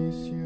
miss you.